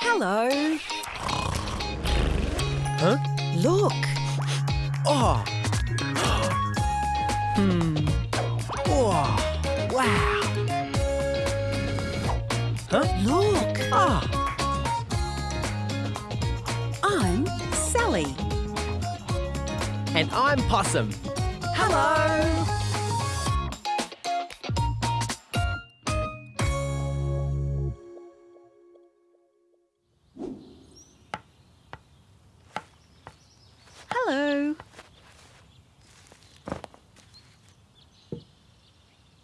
Hello. Huh? Look. Oh. hmm. Oh. Wow. Huh? Look. Ah. I'm Sally. And I'm Possum. Hello.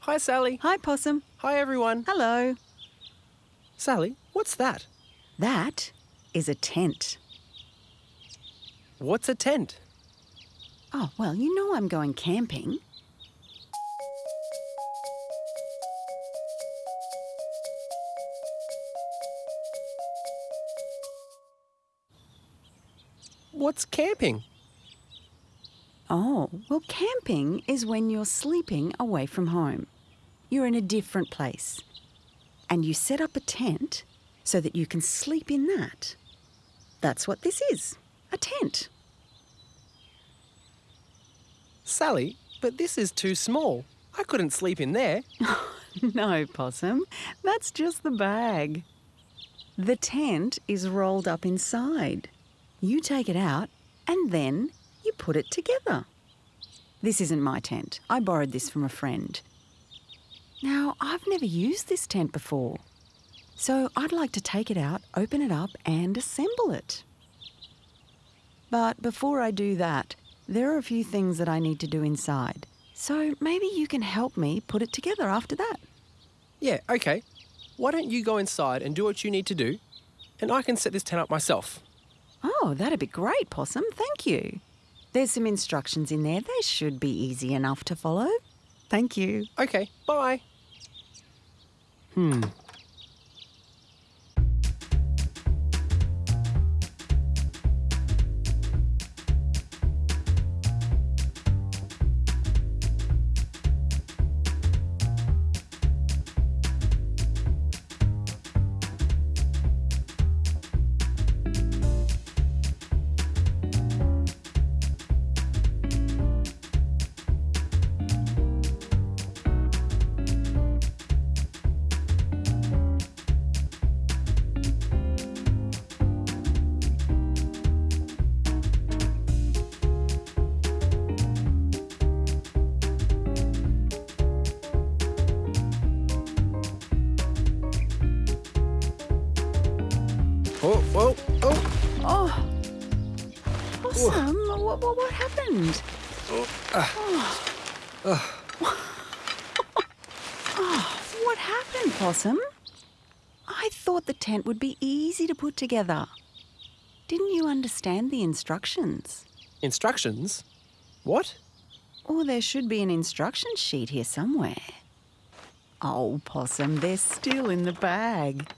Hi, Sally. Hi, Possum. Hi, everyone. Hello. Sally, what's that? That is a tent. What's a tent? Oh, well, you know I'm going camping. What's camping? Oh, well, camping is when you're sleeping away from home. You're in a different place. And you set up a tent so that you can sleep in that. That's what this is a tent. Sally, but this is too small. I couldn't sleep in there. no, Possum, that's just the bag. The tent is rolled up inside. You take it out and then you put it together. This isn't my tent. I borrowed this from a friend. Now, I've never used this tent before. So I'd like to take it out, open it up, and assemble it. But before I do that, there are a few things that I need to do inside. So maybe you can help me put it together after that. Yeah, okay. Why don't you go inside and do what you need to do, and I can set this tent up myself. Oh, that'd be great, Possum. Thank you. There's some instructions in there. They should be easy enough to follow. Thank you. Okay, bye. Hmm. Oh, whoa, oh. Oh, oh. oh. Possum, what, what, what happened? Oh. Ah. Ah. oh, what happened, Possum? I thought the tent would be easy to put together. Didn't you understand the instructions? Instructions? What? Or there should be an instruction sheet here somewhere. Oh, Possum, they're still in the bag.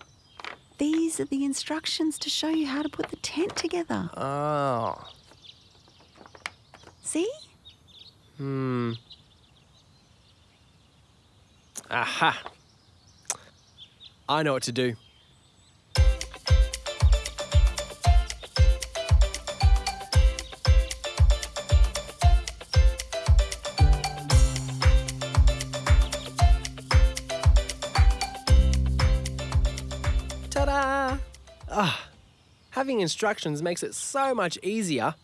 These are the instructions to show you how to put the tent together. Oh. See? Hmm. Aha. I know what to do. Having instructions makes it so much easier.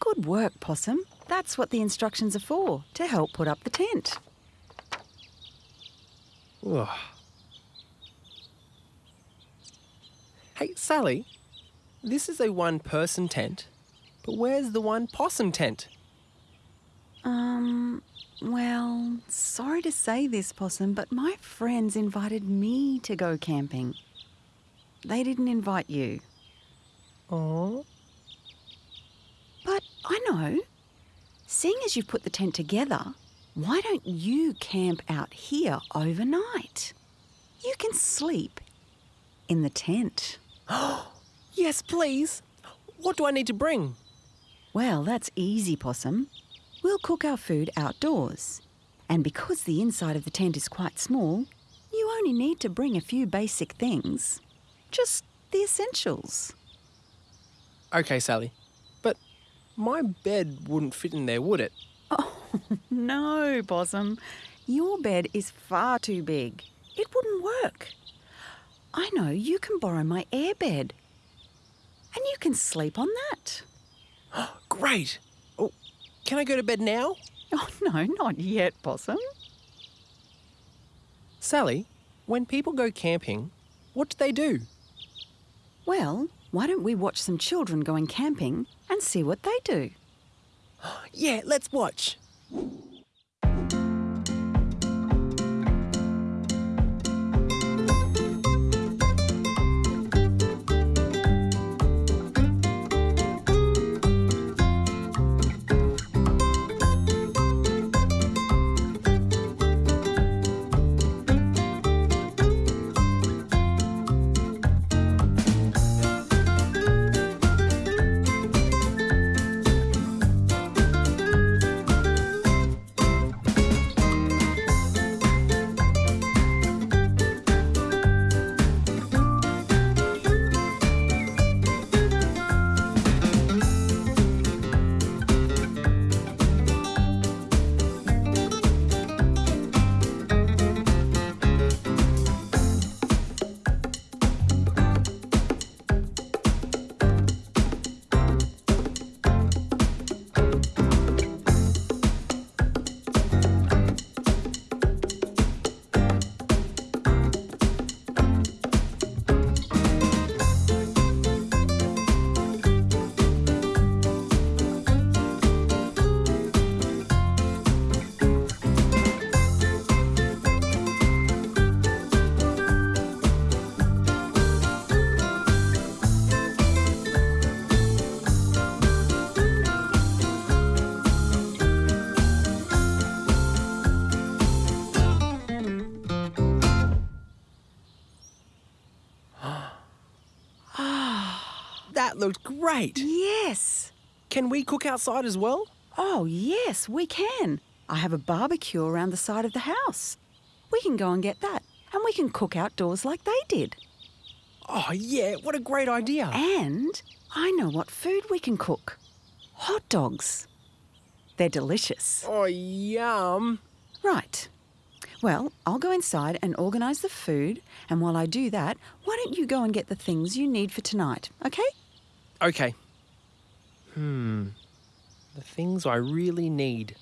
Good work, Possum. That's what the instructions are for, to help put up the tent. Ugh. Hey, Sally, this is a one person tent, but where's the one possum tent? Um, well, sorry to say this, Possum, but my friends invited me to go camping. They didn't invite you. Oh. But I know. Seeing as you've put the tent together, why don't you camp out here overnight? You can sleep in the tent. Yes, please. What do I need to bring? Well, that's easy, Possum. We'll cook our food outdoors. And because the inside of the tent is quite small, you only need to bring a few basic things. Just the essentials. Okay, Sally. But my bed wouldn't fit in there, would it? Oh, No, Possum. Your bed is far too big. It wouldn't work. I know you can borrow my air bed. And you can sleep on that. Great. Oh, can I go to bed now? Oh, no, not yet, Possum. Sally, when people go camping, what do they do? Well, why don't we watch some children going camping and see what they do? Yeah, let's watch. That looked great. Yes. Can we cook outside as well? Oh, yes, we can. I have a barbecue around the side of the house. We can go and get that, and we can cook outdoors like they did. Oh, yeah, what a great idea. And I know what food we can cook hot dogs. They're delicious. Oh, yum. Right. Well, I'll go inside and organise the food, and while I do that, why don't you go and get the things you need for tonight, okay? Okay. Hmm. The things I really need.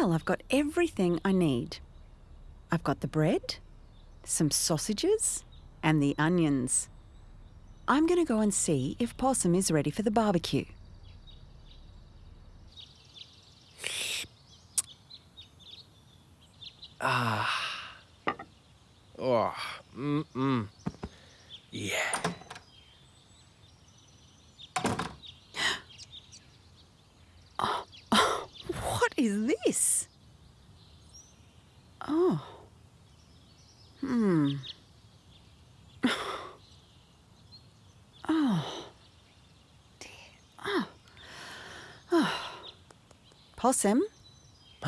Well, I've got everything I need. I've got the bread, some sausages, and the onions. I'm going to go and see if Possum is ready for the barbecue. Ah. Oh, mm-mm. Yeah. What is this? Oh. Hmm. Oh. Dear. Oh. Oh. Possum,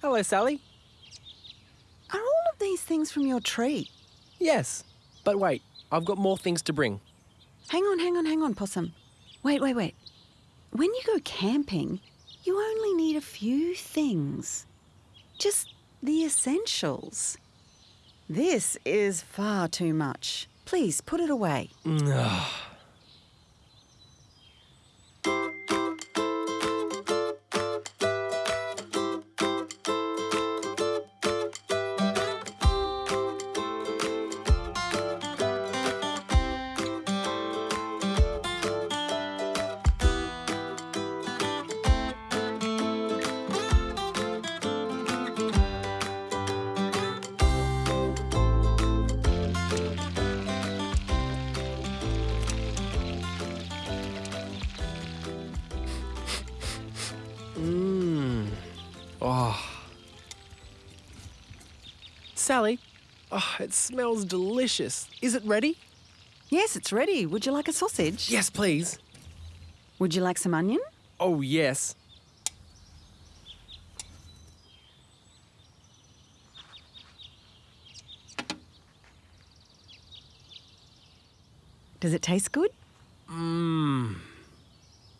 Hello, Sally. are all of these things from your tree? Yes. But wait, I've got more things to bring. Hang on, hang on, hang on, Possum. Wait, wait, wait. When you go camping, you only need a few things. Just the essentials. This is far too much. Please put it away. Ah. Sally, oh, it smells delicious. Is it ready? Yes, it's ready. Would you like a sausage? Yes, please. Would you like some onion? Oh, yes. Does it taste good? Mmm.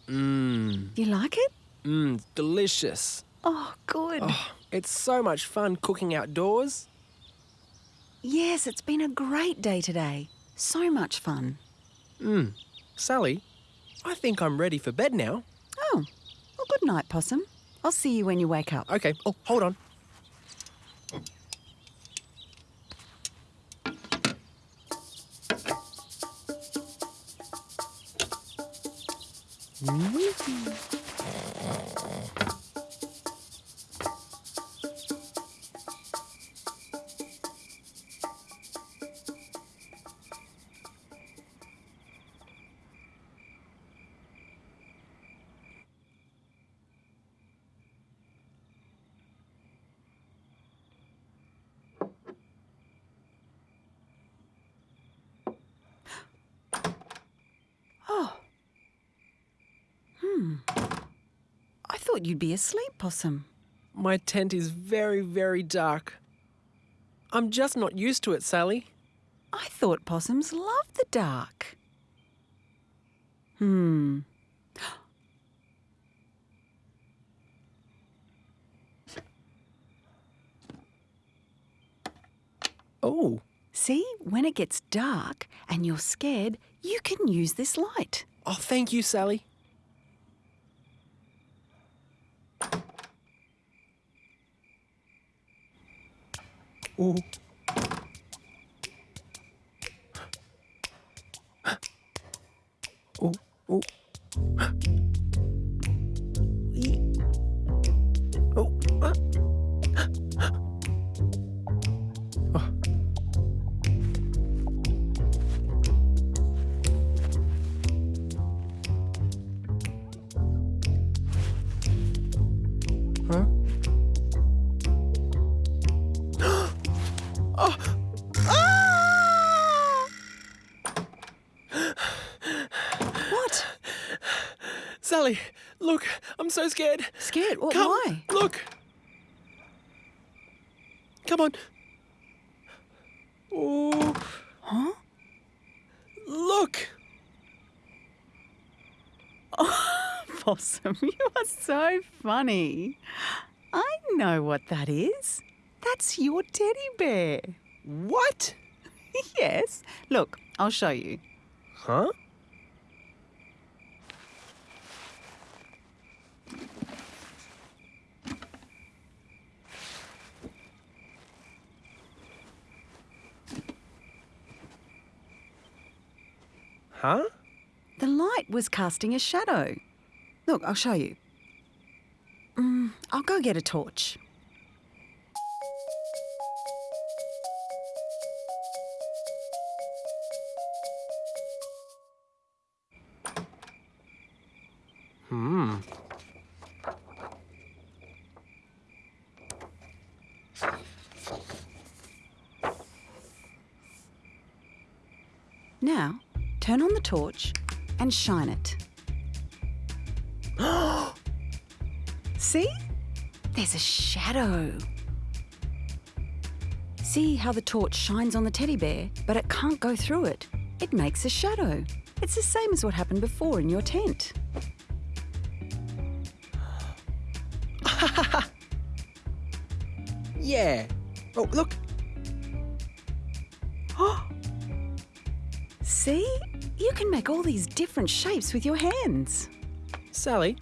Mmm. You like it? Mmm. Delicious. Oh, good. Oh, it's so much fun cooking outdoors. Yes, it's been a great day today. So much fun. Mmm. Sally, I think I'm ready for bed now. Oh, well, good night, Possum. I'll see you when you wake up. Okay. Oh, hold on. Oh. Thought you'd be asleep, Possum. My tent is very, very dark. I'm just not used to it, Sally. I thought possums love the dark. Hmm. Oh. See, when it gets dark and you're scared, you can use this light. Oh, thank you, Sally. Oh. Huh? Sally, look, I'm so scared. Scared? What? Come, Why? look. Come on. Oh, Huh? look. Possum, you are so funny. I know what that is. That's your teddy bear. What? yes. Look, I'll show you. Huh? Huh? The light was casting a shadow. Look, I'll show you. Mm, I'll go get a torch. Hmm. Now, turn on the torch and shine it. See? There's a shadow. See how the torch shines on the teddy bear, but it can't go through it. It makes a shadow. It's the same as what happened before in your tent. Yeah. Oh, look. See? You can make all these different shapes with your hands. Sally,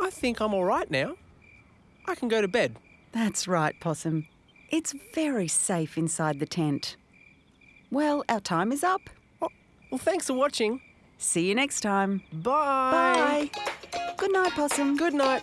I think I'm all right now. I can go to bed. That's right, Possum. It's very safe inside the tent. Well, our time is up. Well, thanks for watching. See you next time. Bye. Bye. Good night, Possum. Good night.